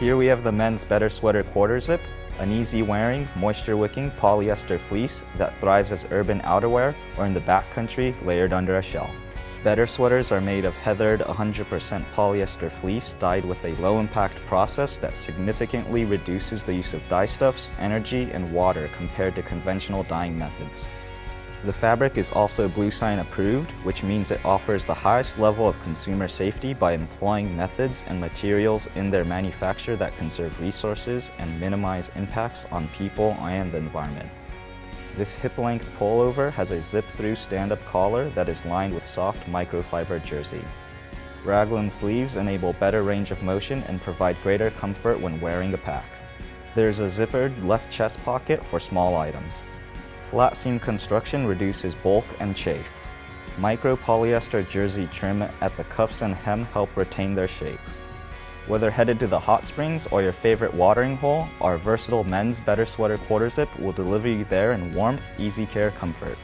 Here we have the men's Better Sweater Quarter Zip, an easy-wearing, moisture-wicking polyester fleece that thrives as urban outerwear or in the backcountry layered under a shell. Better sweaters are made of heathered 100% polyester fleece dyed with a low-impact process that significantly reduces the use of dyestuffs, energy, and water compared to conventional dyeing methods. The fabric is also Bluesign approved, which means it offers the highest level of consumer safety by employing methods and materials in their manufacture that conserve resources and minimize impacts on people and the environment. This hip-length pullover has a zip-through stand-up collar that is lined with soft microfiber jersey. Raglan sleeves enable better range of motion and provide greater comfort when wearing a pack. There's a zippered left chest pocket for small items. Flat seam construction reduces bulk and chafe. Micro polyester jersey trim at the cuffs and hem help retain their shape. Whether headed to the hot springs or your favorite watering hole, our versatile men's Better Sweater Quarter Zip will deliver you there in warmth, easy care, comfort.